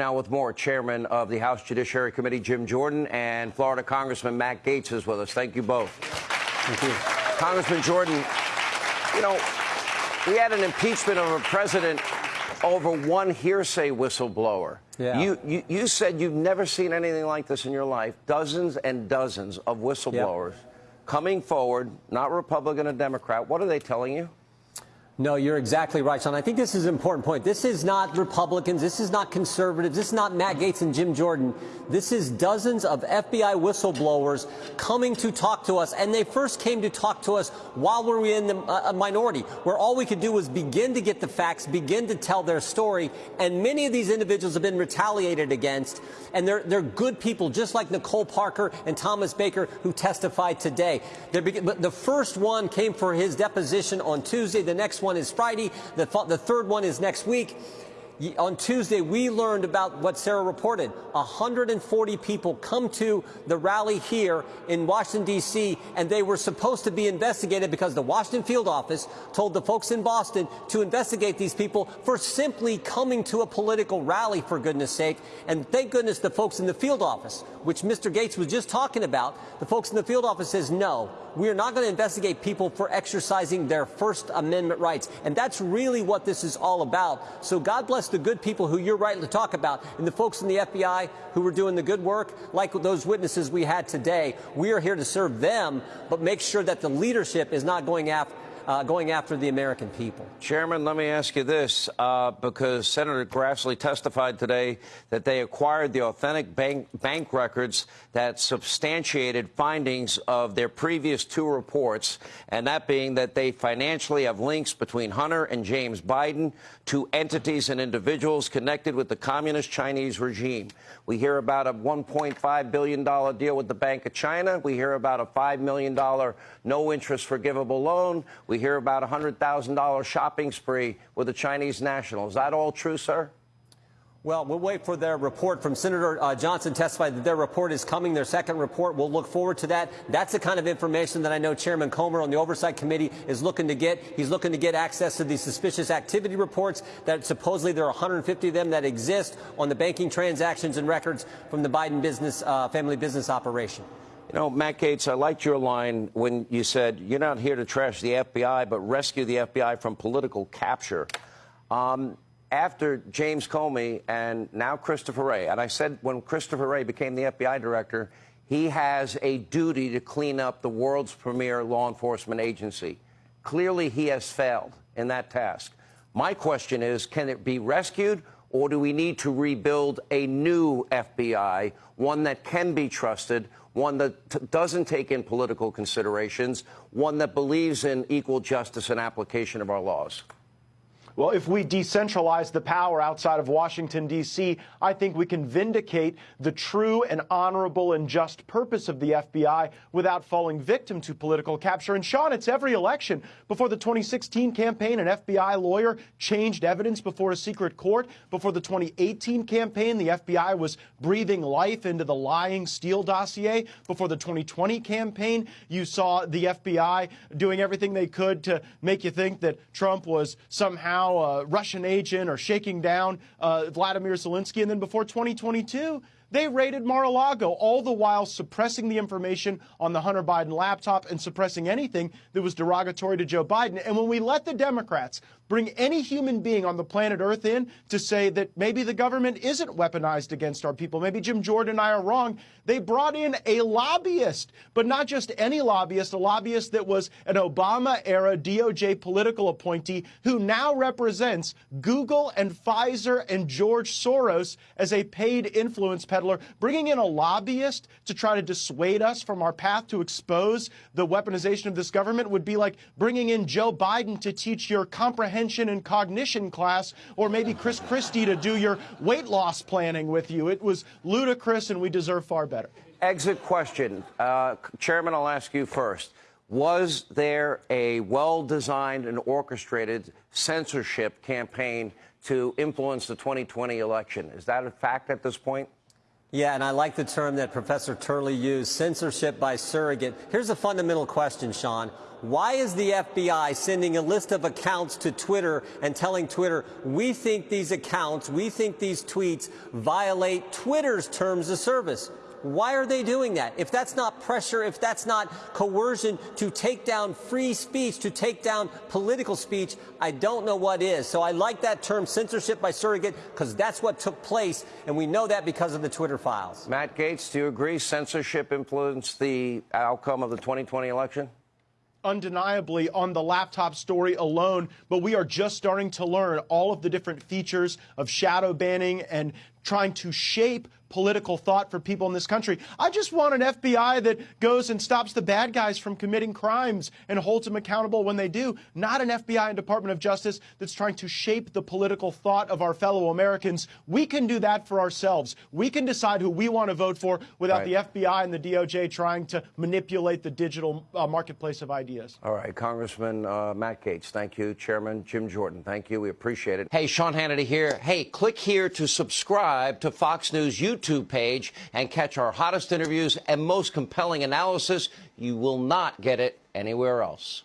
Now with more, Chairman of the House Judiciary Committee, Jim Jordan, and Florida Congressman Matt Gaetz is with us. Thank you both. Thank you. Congressman Jordan, you know, we had an impeachment of a president over one hearsay whistleblower. Yeah. You, you, you said you've never seen anything like this in your life. Dozens and dozens of whistleblowers coming forward, not Republican or Democrat. What are they telling you? No, you're exactly right, Sean. I think this is an important point. This is not Republicans. This is not conservatives. This is not Matt Gaetz and Jim Jordan. This is dozens of FBI whistleblowers coming to talk to us. And they first came to talk to us while we were in the uh, minority, where all we could do was begin to get the facts, begin to tell their story. And many of these individuals have been retaliated against. And they're, they're good people, just like Nicole Parker and Thomas Baker, who testified today. But the first one came for his deposition on Tuesday. The next one is Friday. The, the third one is next week. On Tuesday, we learned about what Sarah reported. 140 people come to the rally here in Washington, D.C., and they were supposed to be investigated because the Washington field office told the folks in Boston to investigate these people for simply coming to a political rally, for goodness sake. And thank goodness the folks in the field office, which Mr. Gaetz was just talking about, the folks in the field office says, no, we are not going to investigate people for exercising their First Amendment rights. And that's really what this is all about. So God bless the good people who you're right to talk about and the folks in the FBI who were doing the good work, like those witnesses we had today. We are here to serve them, but make sure that the leadership is not going after uh, going after the American people. Chairman, let me ask you this, uh, because Senator Grassley testified today that they acquired the authentic bank, bank records that substantiated findings of their previous two reports, and that being that they financially have links between Hunter and James Biden to entities and individuals connected with the communist Chinese regime. We hear about a $1.5 billion deal with the Bank of China. We hear about a $5 million no interest forgivable loan. We we hear about a $100,000 shopping spree with a Chinese national. Is that all true, sir? Well, we'll wait for their report from Senator uh, Johnson testified that their report is coming, their second report. We'll look forward to that. That's the kind of information that I know Chairman Comer on the Oversight Committee is looking to get. He's looking to get access to these suspicious activity reports that supposedly there are 150 of them that exist on the banking transactions and records from the Biden business, uh, family business operation. You know, Matt Gaetz, I liked your line when you said you're not here to trash the FBI, but rescue the FBI from political capture. Um, after James Comey and now Christopher Wray, and I said when Christopher Wray became the FBI director, he has a duty to clean up the world's premier law enforcement agency. Clearly, he has failed in that task. My question is can it be rescued, or do we need to rebuild a new FBI, one that can be trusted? One that doesn't take in political considerations, one that believes in equal justice and application of our laws? Well, if we decentralize the power outside of Washington, D.C., I think we can vindicate the true and honorable and just purpose of the FBI without falling victim to political capture. And Sean, it's every election. Before the 2016 campaign, an FBI lawyer changed evidence before a secret court. Before the 2018 campaign, the FBI was breathing life into the lying Steele dossier. Before the 2020 campaign, you saw the FBI doing everything they could to make you think that Trump was somehow now a Russian agent or shaking down uh, Vladimir Zelensky. And then before 2022, they raided Mar-a-Lago, all the while suppressing the information on the Hunter Biden laptop and suppressing anything that was derogatory to Joe Biden. And when we let the Democrats bring any human being on the planet Earth in to say that maybe the government isn't weaponized against our people. Maybe Jim Jordan and I are wrong. They brought in a lobbyist, but not just any lobbyist, a lobbyist that was an Obama era DOJ political appointee who now represents Google and Pfizer and George Soros as a paid influence peddler. Bringing in a lobbyist to try to dissuade us from our path to expose the weaponization of this government would be like bringing in Joe Biden to teach your comprehension and cognition class, or maybe Chris Christie to do your weight loss planning with you. It was ludicrous, and we deserve far better. Exit question. Uh, Chairman, I'll ask you first. Was there a well designed and orchestrated censorship campaign to influence the 2020 election? Is that a fact at this point? Yeah, and I like the term that Professor Turley used censorship by surrogate. Here's a fundamental question, Sean. Why is the FBI sending a list of accounts to Twitter and telling Twitter, we think these accounts, we think these tweets violate Twitter's terms of service? Why are they doing that? If that's not pressure, if that's not coercion to take down free speech, to take down political speech, I don't know what is. So I like that term censorship by surrogate because that's what took place, and we know that because of the Twitter files. Matt Gaetz, do you agree censorship influenced the outcome of the 2020 election? undeniably on the laptop story alone, but we are just starting to learn all of the different features of shadow banning and trying to shape political thought for people in this country. I just want an FBI that goes and stops the bad guys from committing crimes and holds them accountable when they do, not an FBI and Department of Justice that's trying to shape the political thought of our fellow Americans. We can do that for ourselves. We can decide who we want to vote for without Right. the FBI and the DOJ trying to manipulate the digital uh, marketplace of ideas. All right, Congressman uh, Matt Gaetz, thank you. Chairman Jim Jordan, thank you. We appreciate it. Hey, Sean Hannity here. Hey, click here to subscribe to Fox News YouTube page and catch our hottest interviews and most compelling analysis. You will not get it anywhere else.